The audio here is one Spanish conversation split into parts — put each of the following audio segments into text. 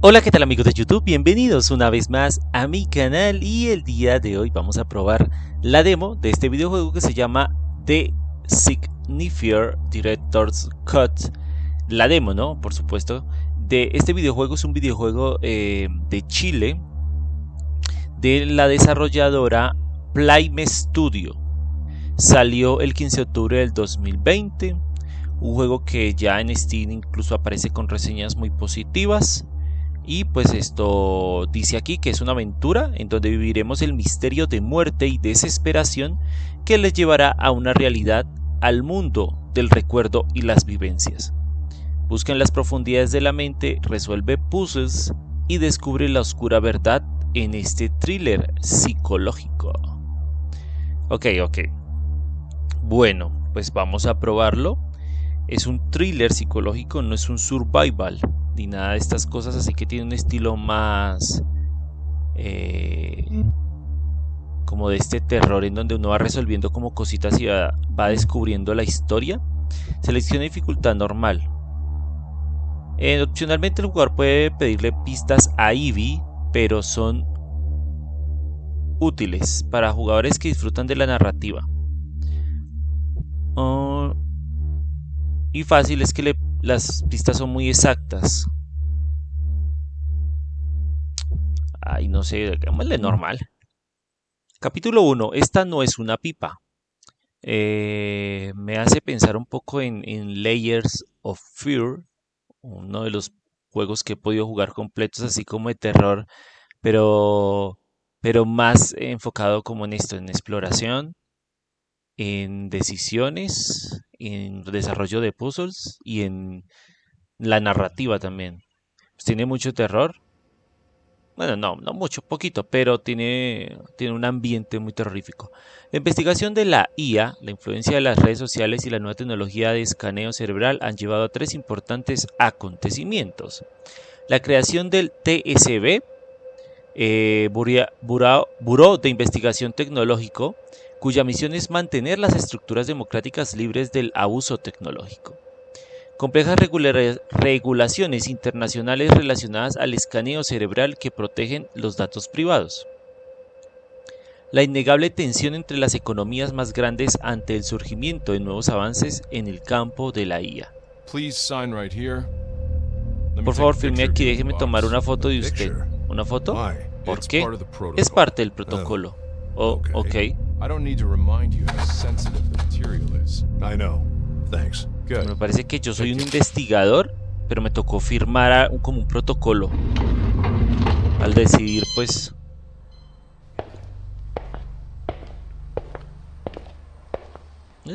Hola, ¿qué tal amigos de YouTube? Bienvenidos una vez más a mi canal y el día de hoy vamos a probar la demo de este videojuego que se llama The Signifier Director's Cut. La demo, ¿no? Por supuesto. De este videojuego es un videojuego eh, de Chile de la desarrolladora Playme Studio. Salió el 15 de octubre del 2020. Un juego que ya en Steam incluso aparece con reseñas muy positivas. Y pues esto dice aquí que es una aventura en donde viviremos el misterio de muerte y desesperación que les llevará a una realidad, al mundo del recuerdo y las vivencias. Busca en las profundidades de la mente, resuelve puzzles y descubre la oscura verdad en este thriller psicológico. Ok, ok. Bueno, pues vamos a probarlo. Es un thriller psicológico, no es un survival ni nada de estas cosas, así que tiene un estilo más eh, como de este terror en donde uno va resolviendo como cositas y va, descubriendo la historia. Selecciona dificultad normal. Eh, opcionalmente el jugador puede pedirle pistas a Eevee, pero son útiles para jugadores que disfrutan de la narrativa. Oh, y fácil es que le las pistas son muy exactas. Ay, no sé, de normal. Capítulo 1. Esta no es una pipa. Eh, me hace pensar un poco en, Layers of Fear, uno de los juegos que he podido jugar completos, así como de terror, pero, pero más enfocado como en esto, en exploración, en decisiones, en desarrollo de puzzles y en la narrativa también. Pues tiene mucho terror. Bueno, no, no mucho, poquito, pero tiene, tiene un ambiente muy terrorífico. La investigación de la IA, la influencia de las redes sociales y la nueva tecnología de escaneo cerebral han llevado a tres importantes acontecimientos. La creación del TSB, eh, Buró de Investigación Tecnológico, cuya misión es mantener las estructuras democráticas libres del abuso tecnológico. Complejas regulaciones internacionales relacionadas al escaneo cerebral que protegen los datos privados. La innegable tensión entre las economías más grandes ante el surgimiento de nuevos avances en el campo de la IA. Por favor, firme aquí, déjeme tomar una foto de usted. ¿Una foto? ¿Por qué? Es parte del protocolo. Oh, ok. Me parece que yo soy un investigador, pero me tocó firmar como un protocolo. Al decidir, pues...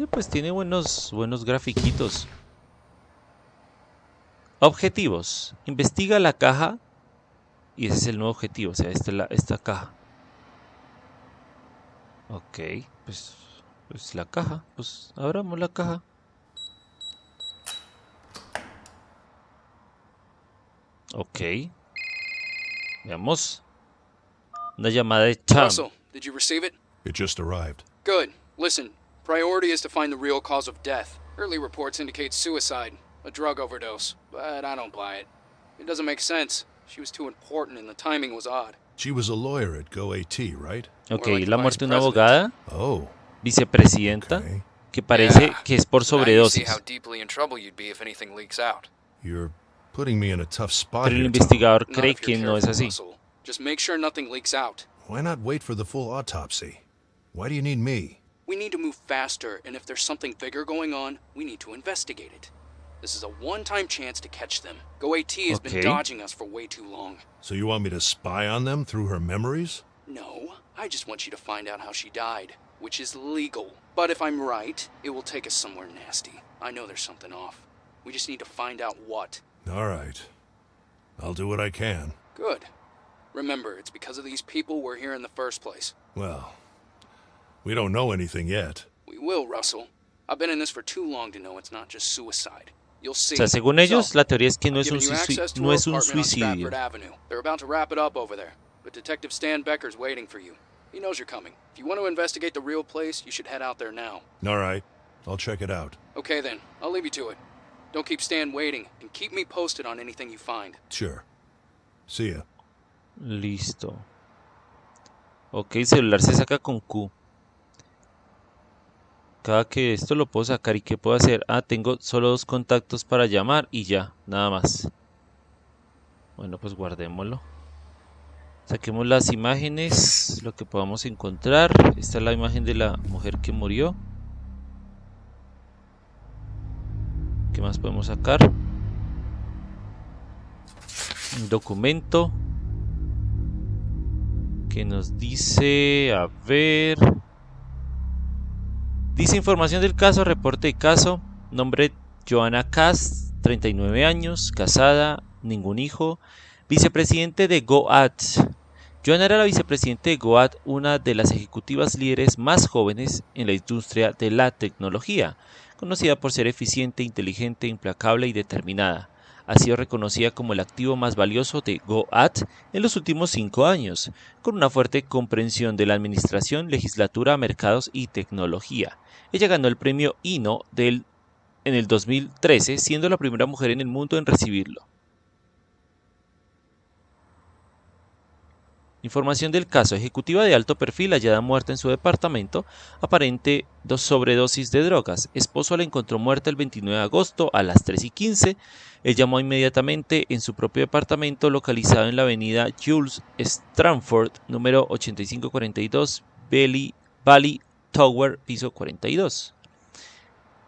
Pues tiene buenos, buenos grafiquitos. Objetivos. Investiga la caja. Y ese es el nuevo objetivo, o sea, esta, la, esta caja. Ok, pues, pues la caja, pues abramos la caja. Ok. Veamos. Una llamada de Cham. Russell, did you receive it? It just arrived. Good. Listen, priority is to find the real cause of death. Early reports indicate suicide, a drug overdose, but I don't buy it. It doesn't make sense. She was too important and the timing was odd. She was a lawyer at GoAT, right? Ok, la muerte de una abogada, Oh, vicepresidenta, okay. que parece que es por Now see sobredosis. how deeply in trouble you'd be if anything leaks out. You're putting me in a tough spot Pero el here, Tom. investigador cree que no es así. Just make sure nothing leaks out. Why not wait for the full autopsy? Why do you need me? We need to move faster, and if there's something bigger going on, we need to investigate it. This is a one-time chance to catch them. GoAT has Okay. been dodging us for way too long. So you want me to spy on them through her memories? No, I just want you to find out how she died, which is legal. But if I'm right, it will take us somewhere nasty. I know there's something off. We just need to find out what. All right. I'll do what I can. Good. Remember, it's because of these people we're here in the first place. Well, we don't know anything yet. We will, Russell. I've been in this for too long to know it's not just suicide. O sea, según ellos, la teoría es que no es un, no es un suicidio. Stratford Avenue. They're about to wrap it up over there. But Detective Stan Becker's waiting for you. He knows you're coming. If you want to investigate the real place, you should head out there now. All right. I'll check it out. Okay then, I'll leave you to it. Don't keep Stan waiting, and keep me posted on anything you find. Sure. See ya. Listo. Ok, el celular se saca con Q. Cada que esto lo puedo sacar y ¿qué puedo hacer? Ah, tengo solo dos contactos para llamar y ya, nada más. Bueno, pues guardémoslo. Saquemos las imágenes, lo que podamos encontrar. Esta es la imagen de la mujer que murió. ¿Qué más podemos sacar? Un documento que nos dice, a ver, dice información del caso, reporte de caso, nombre Joana Cast, 39 años, casada, ningún hijo, vicepresidente de GoAt. Joana era la vicepresidente de GoAt, una de las ejecutivas líderes más jóvenes en la industria de la tecnología, conocida por ser eficiente, inteligente, implacable y determinada ha sido reconocida como el activo más valioso de GoAt en los últimos cinco años, con una fuerte comprensión de la administración, legislatura, mercados y tecnología. Ella ganó el premio INO del, en el 2013, siendo la primera mujer en el mundo en recibirlo. Información del caso. Ejecutiva de alto perfil hallada muerta en su departamento, aparente dos sobredosis de drogas. Esposo la encontró muerta el 29 de agosto a las 3 y 15. Él llamó inmediatamente en su propio departamento localizado en la avenida Jules Stramford, número 8542, Valley, Valley Tower, piso 42.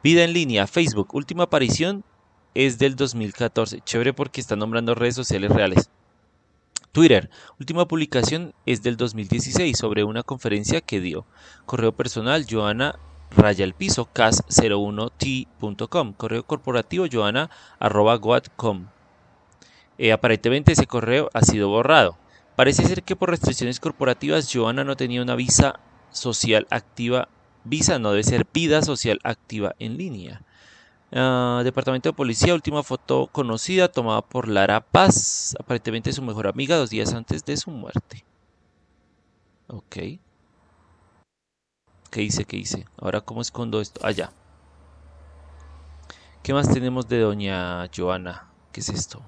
Vida en línea, Facebook. Última aparición es del 2014. Chévere porque está nombrando redes sociales reales. Twitter. Última publicación es del 2016 sobre una conferencia que dio. Correo personal Joana raya el piso cas01t.com. Correo corporativo joana arroba eh, aparentemente ese correo ha sido borrado. Parece ser que por restricciones corporativas Joana no tenía una visa social activa. Visa no debe ser vida social activa en línea. Ah, departamento de Policía, última foto conocida tomada por Lara Paz, aparentemente su mejor amiga dos días antes de su muerte. Ok. ¿Qué hice? ¿Qué hice? Ahora, ¿cómo escondo esto? Allá. Ah, ¿Qué más tenemos de doña Joana? ¿Qué es esto?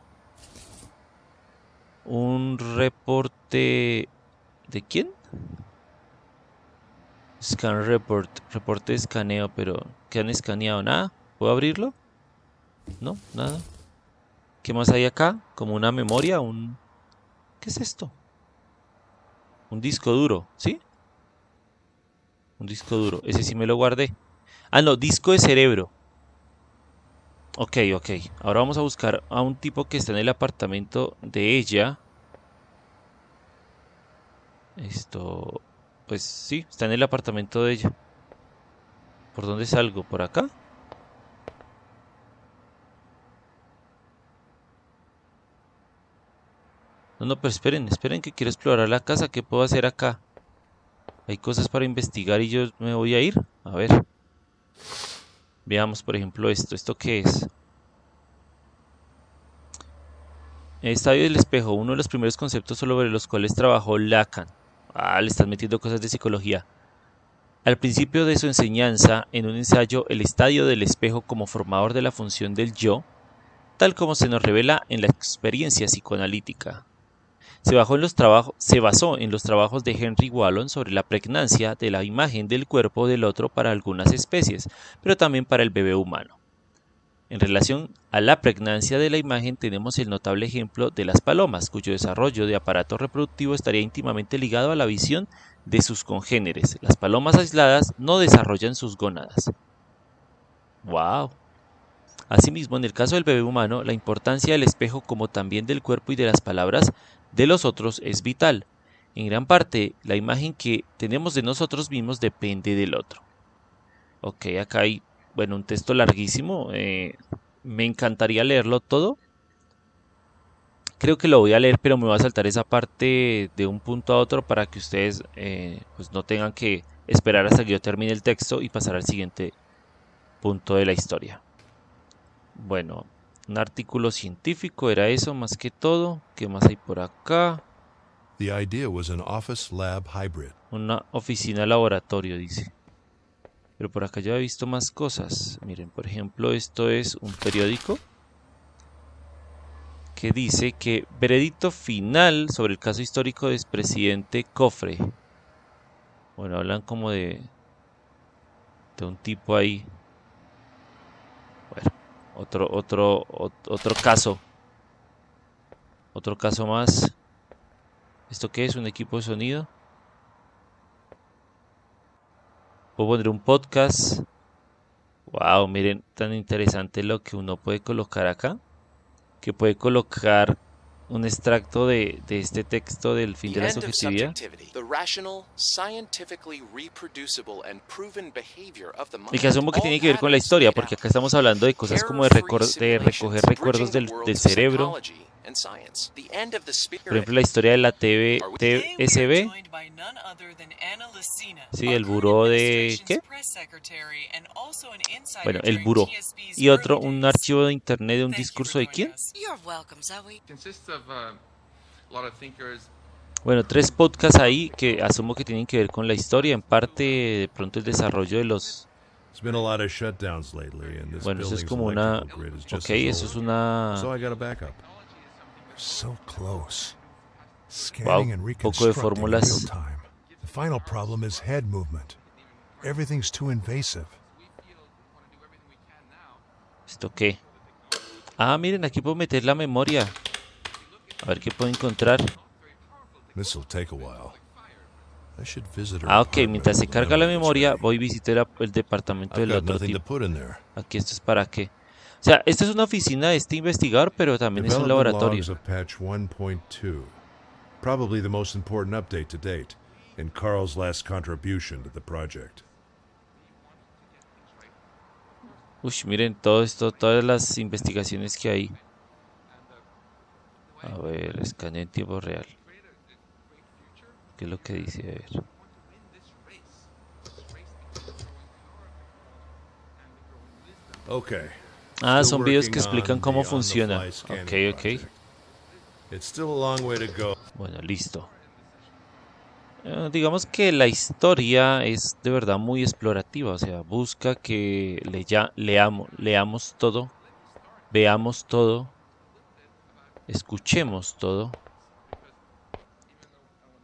Un reporte... ¿De quién? Scan report. Reporte de escaneo, pero ¿qué han escaneado? Nada. ¿Puedo abrirlo? No, nada. ¿Qué más hay acá? Como una memoria, un... ¿Qué es esto? Un disco duro, ¿sí? Un disco duro. Ese sí me lo guardé. Ah, no, disco de cerebro. Ok, ok. Ahora vamos a buscar a un tipo que está en el apartamento de ella. Esto... Pues sí, está en el apartamento de ella. ¿Por dónde salgo? ¿Por acá? No, no, pero esperen, esperen que quiero explorar la casa. ¿Qué puedo hacer acá? Hay cosas para investigar y yo me voy a ir. A ver. Veamos, por ejemplo, esto. ¿Esto qué es? Estadio del espejo, uno de los primeros conceptos sobre los cuales trabajó Lacan. Ah, le están metiendo cosas de psicología. Al principio de su enseñanza, en un ensayo, el estadio del espejo como formador de la función del yo, tal como se nos revela en la experiencia psicoanalítica. Se, basó en los trabajos de Henry Wallon sobre la pregnancia de la imagen del cuerpo del otro para algunas especies, pero también para el bebé humano. En relación a la pregnancia de la imagen tenemos el notable ejemplo de las palomas, cuyo desarrollo de aparato reproductivo estaría íntimamente ligado a la visión de sus congéneres. Las palomas aisladas no desarrollan sus gónadas. ¡Wow! Asimismo, en el caso del bebé humano, la importancia del espejo como también del cuerpo y de las palabras de los otros es vital. En gran parte, la imagen que tenemos de nosotros mismos depende del otro. Ok, acá hay, bueno, un texto larguísimo. Eh, me encantaría leerlo todo. Creo que lo voy a leer, pero me voy a saltar esa parte de un punto a otro para que ustedes eh, pues no tengan que esperar hasta que yo termine el texto y pasar al siguiente punto de la historia. Bueno, un artículo científico era eso más que todo. ¿Qué más hay por acá? The idea was an office lab hybrid. Una oficina laboratorio, dice. Pero por acá ya he visto más cosas. Miren, por ejemplo, esto es un periódico. que dice que veredicto final sobre el caso histórico del expresidente Cofre. Bueno, hablan como de, de un tipo ahí. Bueno, otro, otro, otro caso. Otro caso más. ¿Esto qué es? ¿Un equipo de sonido? Puedo poner un podcast. Wow, miren, tan interesante lo que uno puede colocar acá que puede colocar un extracto de, de este texto del fin de la subjetividad. Y que asumo que tiene que ver con la historia, porque acá estamos hablando de cosas como de, de recoger recuerdos del, del cerebro, por ejemplo, la historia de la TV, TSB. Sí, el buró de... ¿Qué? Bueno, el buró. Y otro, un archivo de internet de un discurso de quién? Bueno, tres podcasts ahí que asumo que tienen que ver con la historia, en parte de pronto el desarrollo de los... Bueno, eso es como una... Ok, eso es una... So close. Scanning wow, and reconstructing in real time. The final problem is head movement. Everything's too invasive. ¿Esto qué? Ah, miren, aquí puedo meter la memoria. A ver qué puedo encontrar. Ah, ok, mientras se carga la memoria, voy a visitar el departamento del otro tipo. Aquí esto es para qué. O sea, esta es una oficina de este investigador, pero también es un laboratorio. Probably the most important update to date, and Carl's last contribution to the project. Uy, miren todo esto, todas las investigaciones que hay. A ver, escaneo en tiempo real. ¿Qué es lo que dice? A ver. Okay. Ah, son videos que explican cómo funciona. Ok, ok. Bueno, listo. Eh, digamos que la historia es de verdad muy explorativa, o sea, busca que le ya, leamos, leamos todo, veamos todo, escuchemos todo,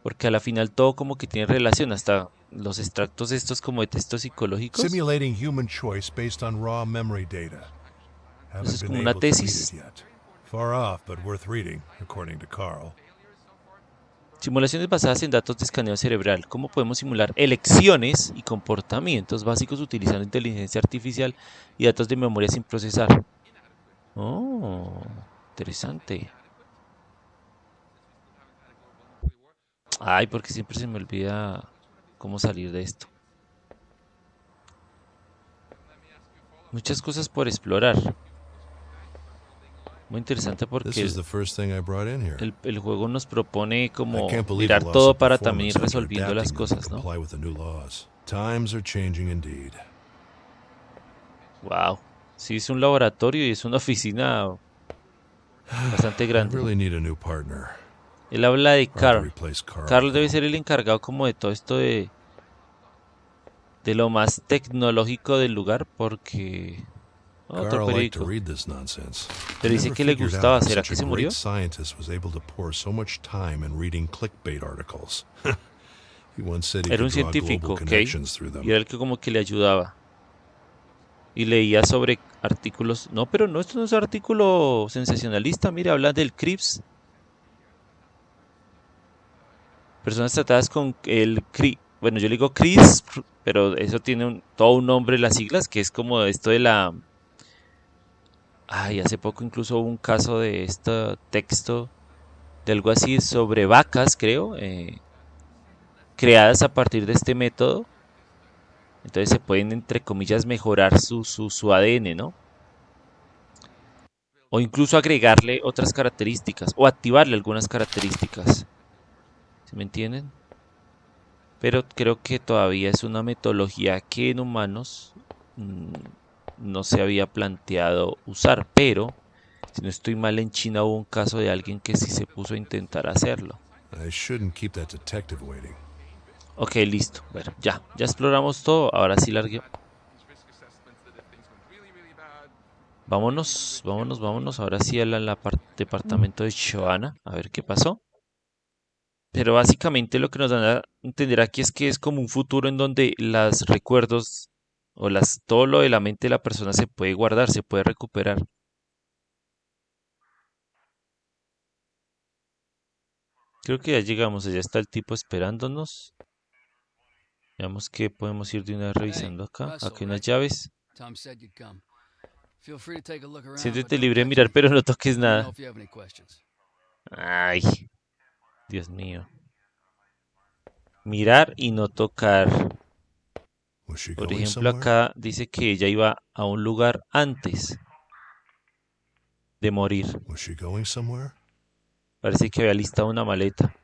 porque a la final todo como que tiene relación, hasta los extractos estos como de textos psicológicos. Simulating human choice based on raw memory data. Eso es como una tesis. Simulaciones basadas en datos de escaneo cerebral. ¿Cómo podemos simular elecciones y comportamientos básicos utilizando inteligencia artificial y datos de memoria sin procesar? Oh, interesante. Ay, porque siempre se me olvida cómo salir de esto. Muchas cosas por explorar. Muy interesante porque el, el, juego nos propone como mirar todo para también ir resolviendo las cosas, ¿no? Wow, sí es un laboratorio y es una oficina bastante grande. Él habla de Carl. Carl debe ser el encargado como de todo esto de de lo más tecnológico del lugar porque otro periódico. Pero dice que le gustaba. ¿Será que se murió? Era un científico, ¿ok? Y era el que como que le ayudaba. Y leía sobre artículos. No, pero no, esto no es un artículo sensacionalista. Mire, habla del CRIPS. Personas tratadas con el CRI. Bueno, yo le digo CRISP, pero eso tiene un, todo un nombre, las siglas, que es como esto de la Ay, hace poco incluso hubo un caso de este texto, de algo así sobre vacas, creo, eh, creadas a partir de este método. Entonces se pueden, entre comillas, mejorar su, su, ADN, ¿no? O incluso agregarle otras características, o activarle algunas características. ¿Se me entienden? Pero creo que todavía es una metodología que en humanos... Mm, no se había planteado usar, pero si no estoy mal en China hubo un caso de alguien que sí se puso a intentar hacerlo. Ok, listo. Bueno, ya, ya exploramos todo. Ahora sí largué. Vámonos, vámonos, vámonos. Ahora sí al departamento de Joanna. A ver qué pasó. Pero básicamente lo que nos dan a entender aquí es que es como un futuro en donde los recuerdos o las, todo lo de la mente de la persona se puede guardar, se puede recuperar. Creo que ya llegamos, ya está el tipo esperándonos. Veamos que podemos ir de una vez revisando acá. Aquí hay unas llaves. Siéntete libre de mirar, pero no toques nada. Ay, Dios mío. Mirar y no tocar. Por ejemplo, acá dice que ella iba a un lugar antes de morir. Parece que había listado una maleta.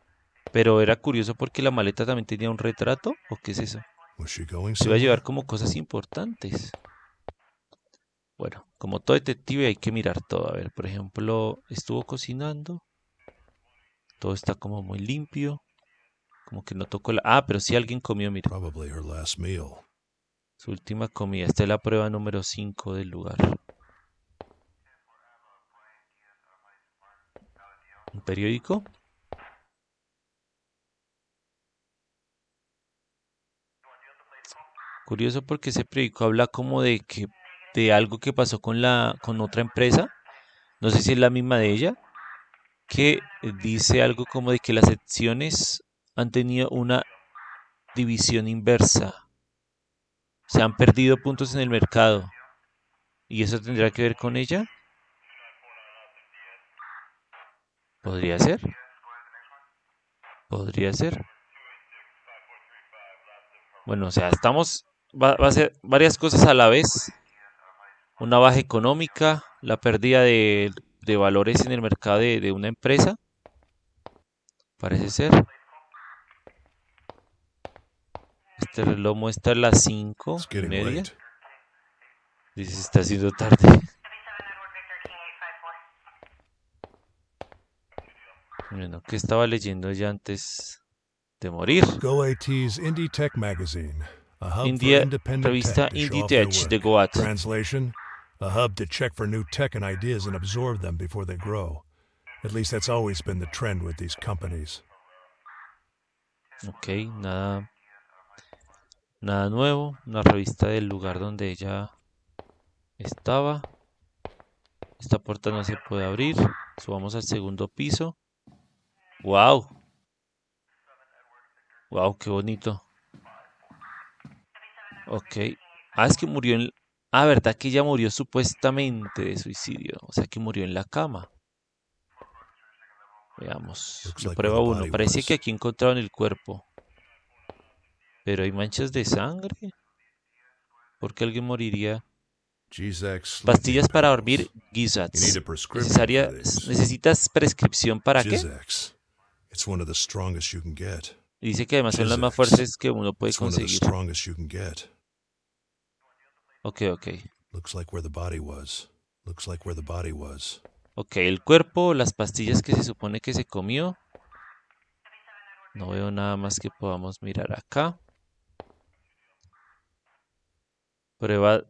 Pero era curioso porque la maleta también tenía un retrato. ¿O qué es eso? Se iba a llevar como cosas importantes. Bueno, como todo detective hay que mirar todo. A ver, por ejemplo, estuvo cocinando. Todo está como muy limpio. Como que no tocó la... Ah, pero sí alguien comió, mira. Su última comida. Esta es la prueba número 5 del lugar. un periódico. Curioso porque ese periódico habla como de que de algo que pasó con la con otra empresa, no sé si es la misma de ella, que dice algo como de que las secciones han tenido una división inversa. Se han perdido puntos en el mercado. ¿Y eso tendrá que ver con ella? Podría ser. Podría ser. Bueno, o sea, estamos... Va, a ser varias cosas a la vez. Una baja económica, la pérdida de, de valores en el mercado de, una empresa. Parece ser. Este reloj muestra las 5 y media. Dice, se está haciendo tarde. Bueno, ¿qué estaba leyendo ya antes de morir? GoAT's Indie Tech Magazine, a hub India, revista Indie Tech de. Goat. Translation, a hub to check for new tech and ideas and absorb them before they grow. At least that's always been the trend with these companies. Ok, nada, nada nuevo. Una revista del lugar donde ella estaba. Esta puerta no se puede abrir. Subamos al segundo piso. Wow. Wow, qué bonito. Ok. Ah, es que murió en... Ah, ¿verdad que ella murió supuestamente de suicidio? O sea, que murió en la cama. Veamos. Prueba where the 1. body Parece was. que aquí encontraron el cuerpo. Pero hay manchas de sangre. ¿Por qué alguien moriría? Pastillas para dormir, these. ¿Necesitas prescripción para qué? Gizax. Y dice que además son las más Gizax. fuertes que uno puede conseguir. Ok, ok. Looks like where the body was. Looks like where the body was. Ok, el cuerpo, las pastillas que se supone que se comió. No veo nada más que podamos mirar acá. Prueba.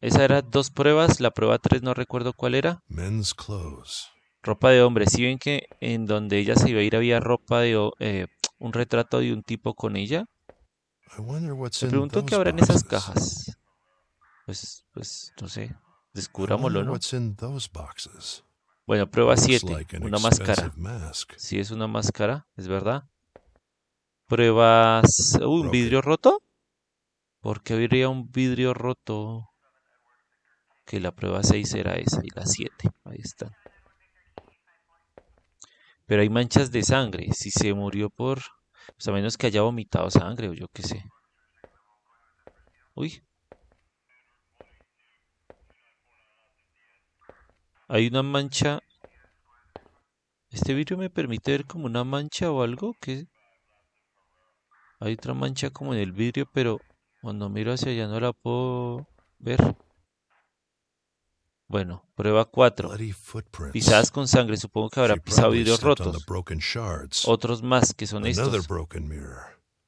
Esa era dos pruebas. La prueba 3 no recuerdo cuál era. Men's clothes. Ropa de hombre. Si ven que en donde ella se iba a ir había ropa de eh, un retrato de un tipo con ella. Me pregunto qué habrá en esas cajas. Pues, pues, no sé. Descubrámoslo, ¿no? Bueno, prueba Looks 7. like an Una máscara. Sí, es una máscara, es verdad. Pruebas. Uy, ¿un vidrio roto? ¿Por qué habría un vidrio roto? Que la prueba 6 era esa y la 7. Ahí está. Pero hay manchas de sangre. Si se murió por. Pues a menos que haya vomitado sangre o yo qué sé. Uy. Hay una mancha. Este vidrio me permite ver como una mancha o algo que hay otra mancha como en el vidrio, pero cuando miro hacia allá no la puedo ver. Bueno, prueba 4. Bloody footprints. Pisadas con sangre, supongo que habrá pisado vidrios rotos. Otros más que son estos.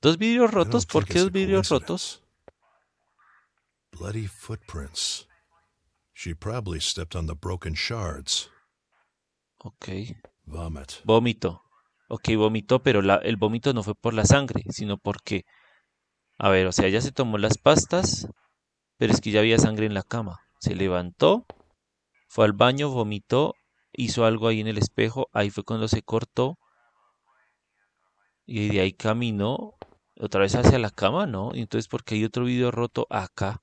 ¿Dos vidrios rotos? ¿Por qué dos vidrios rotos? Bloody footprints. She probably stepped on the broken shards. Ok. Vomit. Vómito. Ok, vomitó, pero la- el vómito no fue por la sangre, sino porque... A ver, o sea, ella se tomó las pastas, pero es que ya había sangre en la cama. Se levantó, fue al baño, vomitó, hizo algo ahí en el espejo, ahí fue cuando se cortó. Y de ahí caminó otra vez hacia la cama, ¿no? Y entonces, porque hay otro video roto acá?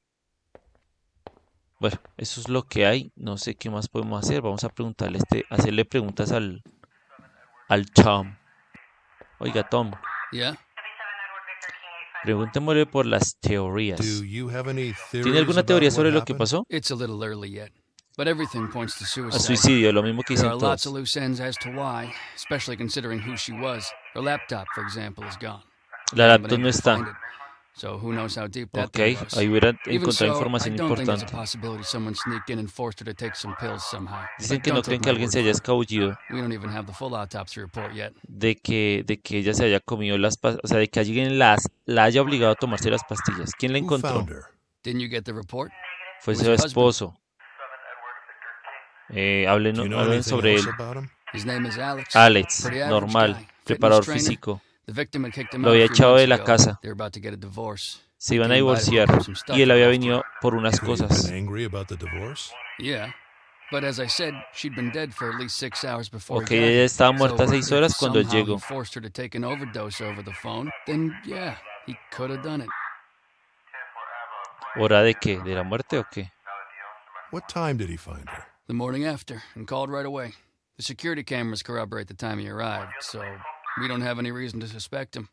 Bueno, eso es lo que hay. No sé qué más podemos hacer. Vamos a preguntarle este, hacerle preguntas al, al Tom. Oiga, Tom, Yeah? Preguntémosle por las teorías. Do you have any theories ¿Tiene alguna teoría sobre lo que pasó? It's a little early yet, but everything points to Al suicide. suicidio, lo mismo que There dicen are lots todos. of loose ends as to why, especially considering who she was. Her laptop, for example, is gone. La laptop no está. So who knows how deep that Ok, thing was. ahí hubiera encontrado so, información importante. possibility someone sneaked in and forced her to take some pills somehow. Dicen que no don't creen que alguien se haya escabullido We don't even have the full autopsy report yet. de que, de que ella se haya comido las pastillas, o sea, de que alguien las, la haya obligado a tomarse las pastillas. ¿Quién la encontró? found her? Didn't you get the report? Fue su esposo. Eh, hablen, hablen sobre él. about him? His name is Alex. Normal, preparador físico. The victim had kicked him Lo había echado de la casa. They were about to get a divorce. Se iban a divorciar y él había venido por unas cosas. been angry about the divorce? Yeah. But as I said, she'd been dead for at least six hours before Ok, ella estaba muerta seis horas cuando él llegó. forced her to take an overdose over the phone, then yeah, he could have done it. ¿Hora de qué? ¿De la muerte o qué? What time did he find her? The morning after, and called right away. The security cameras corroborate the time he arrived, so we don't have any reason to suspect him.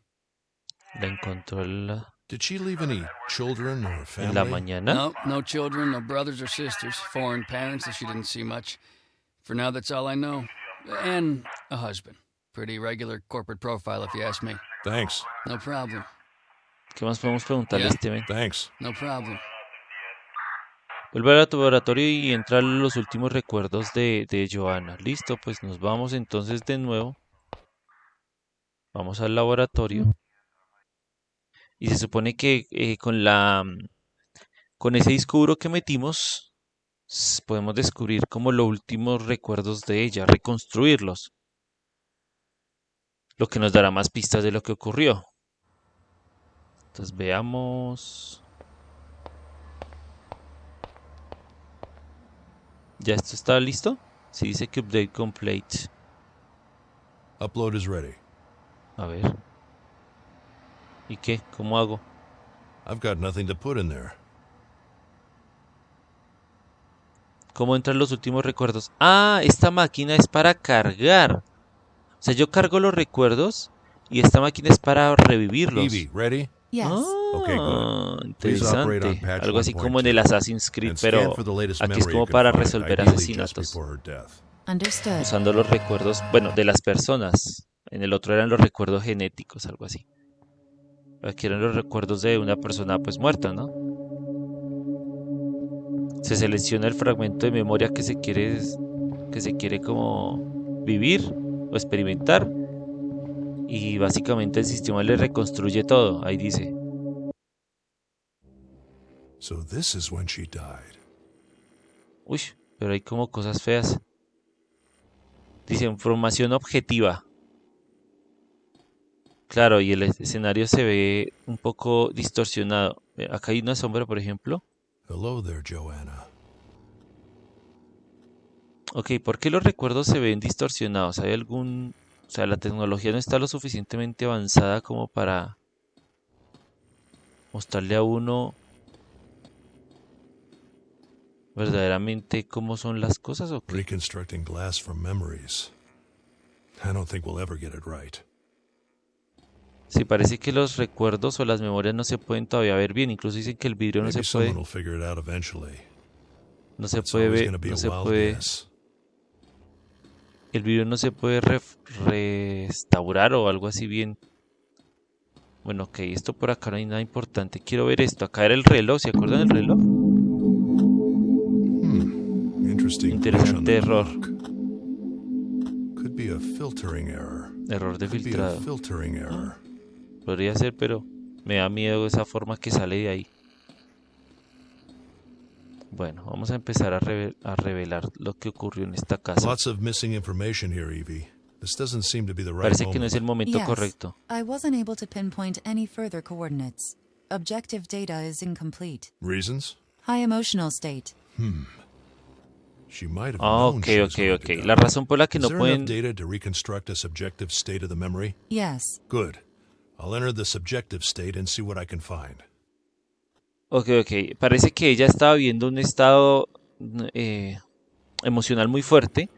La encontró en la, Did she leave any children or en la family? mañana. No, no children, no brothers or sisters, foreign parents that she didn't see much. For now, that's all I know. And a husband. Pretty regular corporate profile, if you ask me. Thanks. No problem. ¿Qué más podemos preguntarle a Ya. este men? Thanks. No problem. Vuelve al laboratorio y entra los últimos recuerdos de, de Johanna. Listo, pues nos vamos entonces de nuevo. Vamos al laboratorio. Y se supone que eh, con la con ese disco duro que metimos podemos descubrir como los últimos recuerdos de ella, reconstruirlos. Lo que nos dará más pistas de lo que ocurrió. Entonces veamos. ¿Ya esto está listo? Sí, dice que update complete. Upload is ready. A ver. ¿Y qué? ¿Cómo hago? I've got nothing to put in there. ¿Cómo entran los últimos recuerdos? Ah, esta máquina es para cargar. O sea, yo cargo los recuerdos y esta máquina es para revivirlos. Evie, ready? Yes. Okay, Ah, good. Please operate on interesante. patch Algo así como en 1.2. el Assassin's Creed, pero for the latest aquí es memory como para resolver asesinatos. before her death. Understood. Usando los recuerdos, bueno, de las personas. En el otro eran los recuerdos genéticos, algo así. Aquí eran los recuerdos de una persona pues muerta, ¿no? Se selecciona el fragmento de memoria que se quiere que se quiere como vivir o experimentar y básicamente el sistema le reconstruye todo, ahí dice. So this is when she died. Uy, pero hay como cosas feas. Dice información objetiva. Claro, y el es- escenario se ve un poco distorsionado. Eh, Acá hay una sombra, por ejemplo. Hello there, Joanna. Ok, ¿por qué los recuerdos se ven distorsionados? ¿Hay algún... O sea, la tecnología no está lo suficientemente avanzada como para mostrarle a uno verdaderamente cómo son las cosas o qué? Reconstructing glass from memories. I don't think we'll ever get it right. Sí, parece que los recuerdos o las memorias no se pueden todavía ver bien. Incluso dicen que el vidrio no se puede, no se puede ver, no se puede, el vidrio no se puede ref- restaurar o algo así bien. Bueno, ok, esto por acá no hay nada importante. Quiero ver esto. Acá era el reloj, ¿se acuerdan del reloj? Hmm. Interesante error. error. De filtrado. Podría ser, pero me da miedo esa forma que sale de ahí. Bueno, vamos a empezar a, reve a revelar lo que ocurrió en esta casa. Lots of missing information here, Evie. This doesn't seem to be the right Parece que no es el momento yes, correcto. I wasn't able to pinpoint any further coordinates. Objective data is incomplete. Reasons? High emotional state. She might have Ah, known ok, she was ok, going ok. to die. La razón por la que no pueden... enough data to reconstruct a subjective state of the memory? Yes. Good. I'll enter the subjective state and see what I can find. Ok, ok. Parece que ella estaba viviendo un estado eh, emocional muy fuerte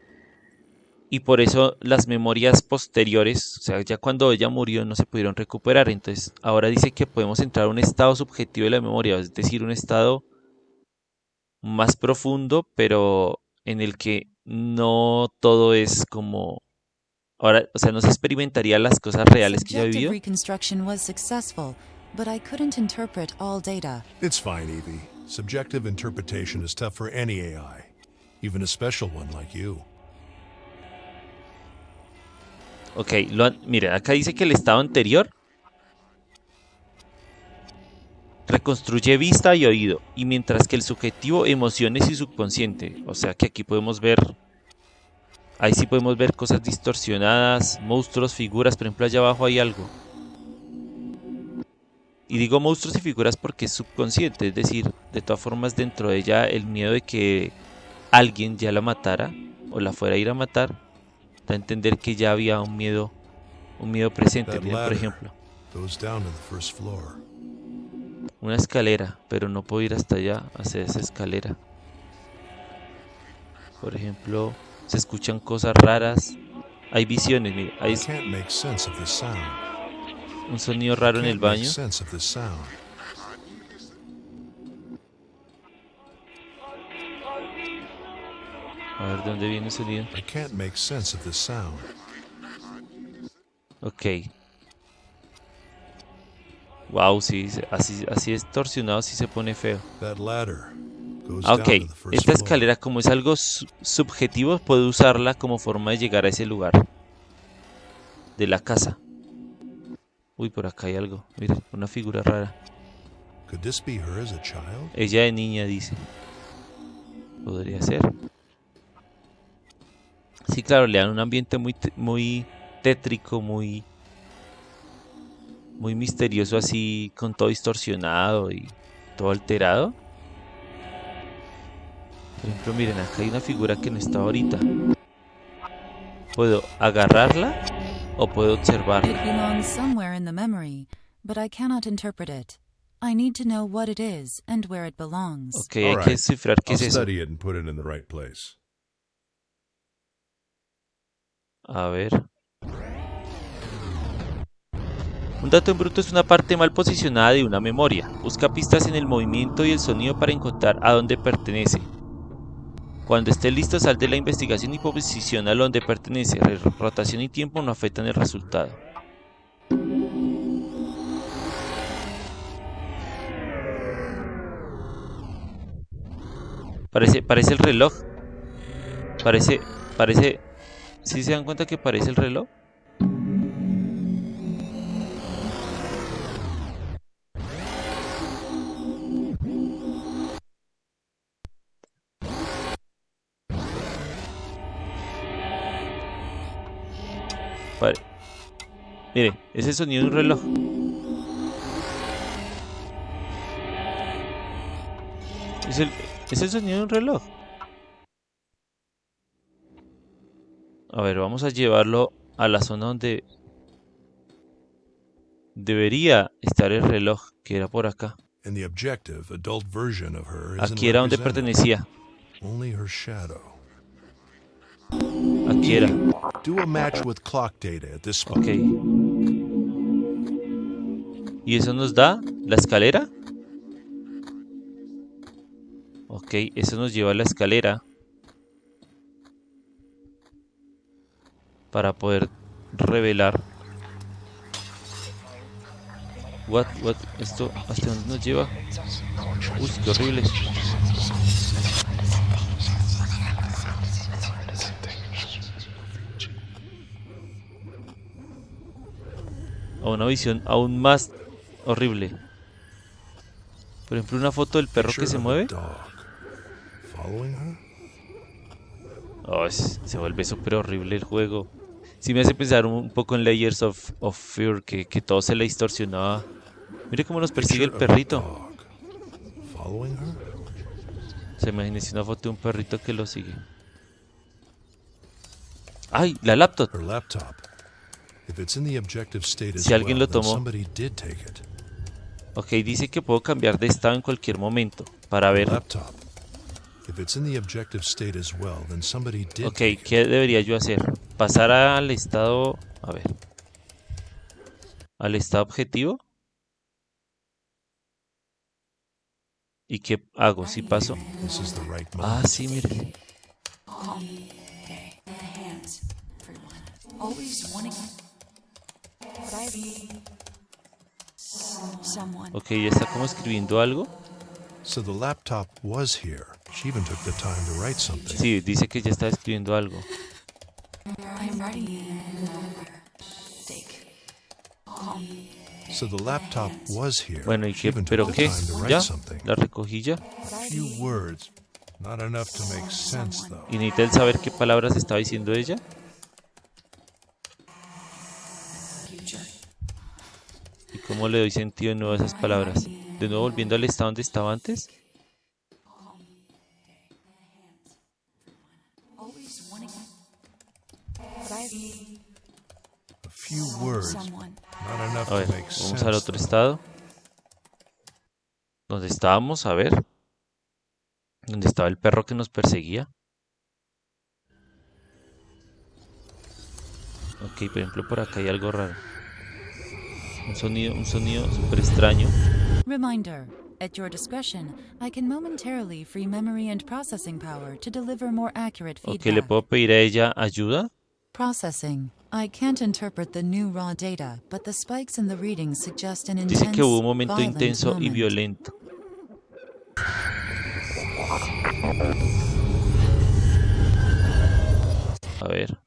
y por eso las memorias posteriores, o sea, ya cuando ella murió no se pudieron recuperar. Entonces, ahora dice que podemos entrar a un estado subjetivo de la memoria, es decir, un estado más profundo, pero en el que no todo es como... Ahora, o sea, no se experimentaría las cosas reales que Subjective vivido. reconstruction was successful, but I couldn't interpret all data. It's fine, Evie. Subjective interpretation is tough for any AI, even a special one like you. Ok, lo miren, acá dice que el estado anterior reconstruye vista y oído, y mientras que el subjetivo emociones y subconsciente, o sea que aquí podemos ver, ahí sí podemos ver cosas distorsionadas, monstruos, figuras, por ejemplo allá abajo hay algo. Y digo monstruos y figuras porque es subconsciente, es decir, de todas formas dentro de ella el miedo de que alguien ya la matara o la fuera a ir a matar, da a entender que ya había un miedo, un miedo presente. Por ejemplo, una escalera, pero no puedo ir hasta allá a hacer esa escalera. Por ejemplo, se escuchan cosas raras, hay visiones, mire, hay un sonido raro en el baño. A ver de dónde viene el sonido. I can't make sense of this sound. Ok. Wow, sí, así, así distorsionado sí se pone feo. That ladder ok, the first esta escalera como es algo su- subjetivo, puedo usarla como forma de llegar a ese lugar de la casa. Uy, por acá hay algo. Miren, una figura rara. Ella de niña dice. Podría ser. Sí, claro, le dan un ambiente muy, muy tétrico, muy, muy misterioso, así con todo distorsionado y todo alterado. Por ejemplo, miren, acá hay una figura que no está ahorita. Puedo agarrarla o puedo observarla. belongs somewhere in the memory, but I cannot interpret it. I need to know what it is and where it belongs. Ok, hay que descifrar qué I'll es eso. study it and put it in the right place. A ver. Un dato en bruto es una parte mal posicionada de una memoria. Busca pistas en el movimiento y el sonido para encontrar a dónde pertenece. Cuando esté listo, sal de la investigación y posiciona a donde pertenece. Rotación y tiempo no afectan el resultado. Parece, parece el reloj. Parece, parece... ¿Sí se dan cuenta que parece el reloj? Mire, ese sonido de un reloj. Es el, es el sonido de un reloj. A ver, vamos a llevarlo a la zona donde debería estar el reloj, que era por acá. Aquí era donde pertenecía. Only her shadow. Aquí era. Do a match with clock data at this spot. Ok. ¿Y eso nos da la escalera? Ok, eso nos lleva a la escalera. Para poder revelar. What, what, esto, ¿hasta dónde nos lleva? Uy, qué horrible. A una visión aún más horrible. Por ejemplo, una foto del perro que se mueve. Oh, se vuelve súper horrible el juego. Sí me hace pensar un poco en Layers of, of Fear, que, que todo se le distorsionaba. Mire cómo nos persigue el perrito. Se imagínese una foto de un perrito que lo sigue. ¡Ay! La laptop. Si alguien well, lo then tomó. somebody did take it. Ok, dice que puedo cambiar de estado en cualquier momento. Para ver. Laptop. If it's in the objective state as well, then somebody did Ok, take it. ¿qué debería yo hacer? Pasar al estado... A ver. Al estado objetivo. ¿Y qué hago si paso? The right Ah, sí, mire. Ok, ya está como escribiendo algo. So the laptop was here. She even took the time to write something. Sí, dice que ya está escribiendo algo. I'm writing. Take. So the laptop was here. Bueno, ¿y qué? ¿Pero qué? time to write ¿Ya? something. ¿La recogí ya? Few words. Not enough to make sense, though. ¿Y necesita el saber qué palabras estaba diciendo ella? Cómo le doy sentido de nuevo a esas palabras? ¿De nuevo volviendo al estado donde estaba antes? A ver, vamos al otro estado. ¿Dónde estábamos? A ver. ¿Dónde estaba el perro que nos perseguía? Ok, por ejemplo, por acá hay algo raro. Un sonido, un sonido súper extraño. Reminder. At your discretion, I can momentarily free memory and processing power to deliver more accurate. ¿le puedo pedir a ella ayuda? Processing. I can't interpret the new raw data, but the spikes in the readings suggest an Dice intense, que hubo un momento intenso y violento. A ver.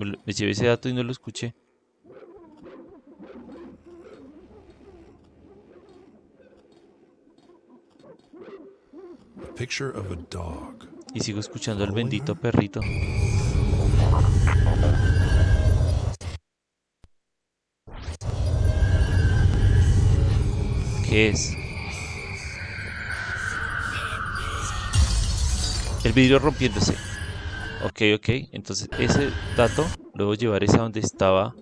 Me, llevé ese dato y no lo escuché. Picture of a dog. Y sigo escuchando al bendito perrito. ¿Qué es? El vidrio rompiéndose. Ok, ok. Entonces ese dato lo debo llevar es a donde estaba.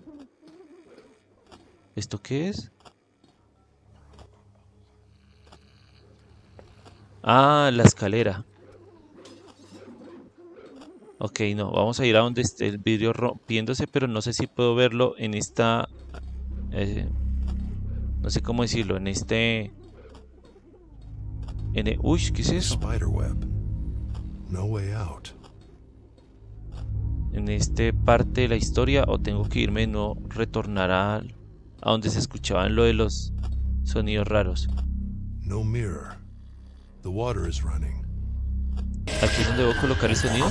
¿Esto qué es? Ah, la escalera. Ok, no, vamos a ir a donde esté el vidrio rompiéndose, pero no sé si puedo verlo en esta... eh, no sé cómo decirlo, en este... En el, uy, ¿qué es eso? No way out. En este parte de la historia o tengo que irme, no retornar a, donde se escuchaban lo de los sonidos raros. No mirror. The water is running. Aquí es donde debo colocar el sonido.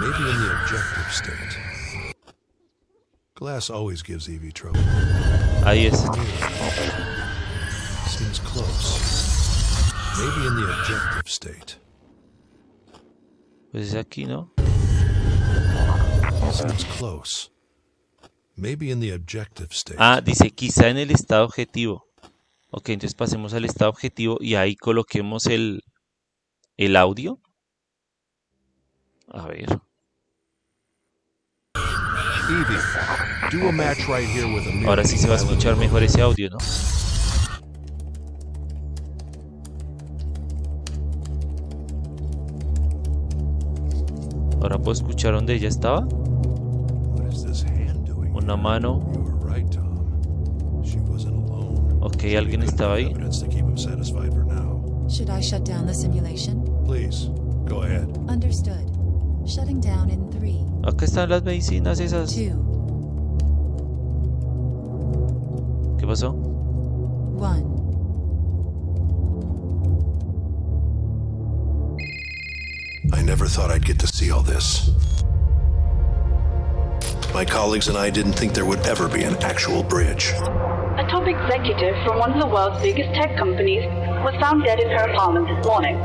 Maybe in the objective state. Glass always gives Evie trouble. Ahí es. Seems close. Maybe in the objective state. Pues es aquí, ¿no? Ah, dice quizá en el estado objetivo. Ok, entonces pasemos al estado objetivo y ahí coloquemos el, el audio. A ver. Evie, do a match right here with a mirror. Ahora sí se va a escuchar mejor ese audio, ¿no? Ahora puedo escuchar dónde ella estaba. What is this hand doing? Una mano. Ok, alguien estaba ahí. Should I shut down the simulation? Please, go ahead. Understood. Shutting down in three, Acá están las medicinas esas. two, ¿Qué pasó? one. Never thought I'd get to see all this. My colleagues and I didn't think there would ever be an actual bridge. A top executive from one of the world's biggest tech companies was found dead in her apartment this morning.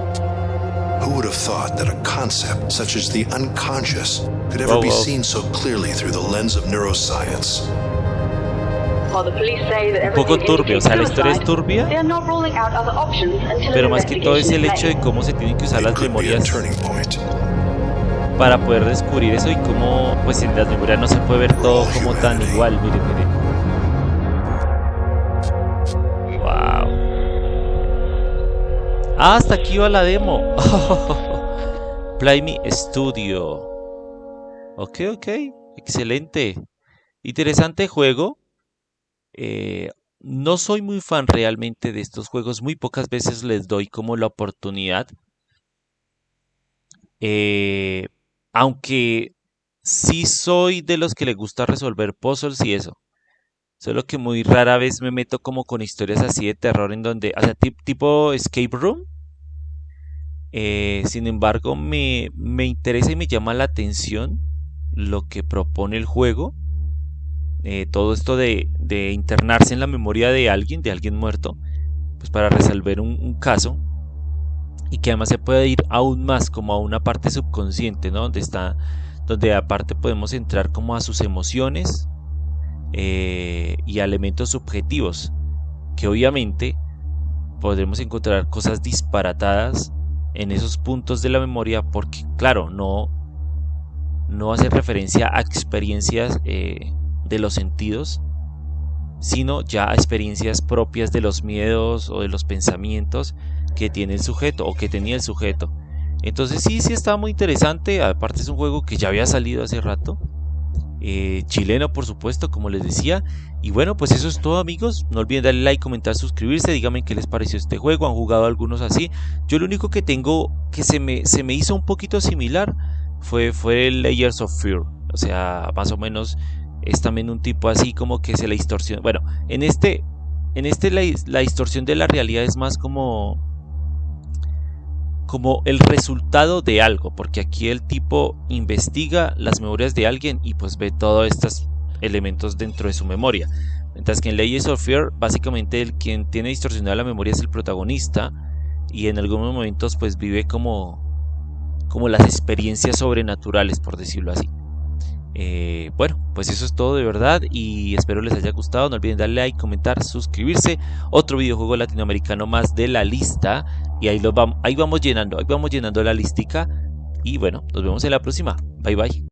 Who would have thought that a concept such as the unconscious could ever Whoa, be whoa. seen so clearly through the lens of neuroscience? Un poco turbio, o sea, la historia es turbia, they are not ruling out other options until pero más que todo es el hecho de cómo se tienen que usar las memorias turning point. para poder descubrir eso y cómo pues en las memorias no se puede ver todo como tan igual, miren, miren. Wow. Ah, hasta aquí va la demo. Play Me Studio. Ok, ok. Excelente. Interesante juego. Eh, no soy muy fan realmente de estos juegos. Muy pocas veces les doy como la oportunidad. Eh, aunque sí soy de los que le gusta resolver puzzles y eso. Solo que muy rara vez me meto como con historias así de terror en donde, o sea, tip- tipo escape room. Eh, sin embargo, me, me interesa y me llama la atención lo que propone el juego. Eh, todo esto de, internarse en la memoria de alguien, de alguien muerto, pues para resolver un, un caso. Y que además se puede ir aún más como a una parte subconsciente, ¿no? Donde está, donde aparte podemos entrar como a sus emociones eh, y a elementos subjetivos. Que obviamente podremos encontrar cosas disparatadas en esos puntos de la memoria porque claro no no hace referencia a experiencias eh, de los sentidos sino ya experiencias propias de los miedos o de los pensamientos que tiene el sujeto o que tenía el sujeto. Entonces sí sí está muy interesante. Aparte es un juego que ya había salido hace rato. Eh, chileno por supuesto como les decía. Y bueno pues eso es todo amigos. No olviden darle like comentar suscribirse. Díganme qué les pareció este juego. Han jugado algunos así. Yo lo único que tengo que se me, se me hizo un poquito similar fue, fue Layers of Fear. O sea más o menos es también un tipo así como que se la distorsión bueno en este en este la, la distorsión de la realidad es más como como el resultado de algo, porque aquí el tipo investiga las memorias de alguien y pues ve todos estos elementos dentro de su memoria. Mientras que en Layers of Fear, básicamente el quien tiene distorsionada la memoria es el protagonista y en algunos momentos pues vive como como las experiencias sobrenaturales, por decirlo así. Eh, bueno, pues eso es todo de verdad y espero les haya gustado. No olviden darle like, comentar, suscribirse. Otro videojuego latinoamericano más de la lista y ahí, los vamos, ahí vamos llenando, ahí vamos llenando la listica. Y bueno, nos vemos en la próxima. Bye bye.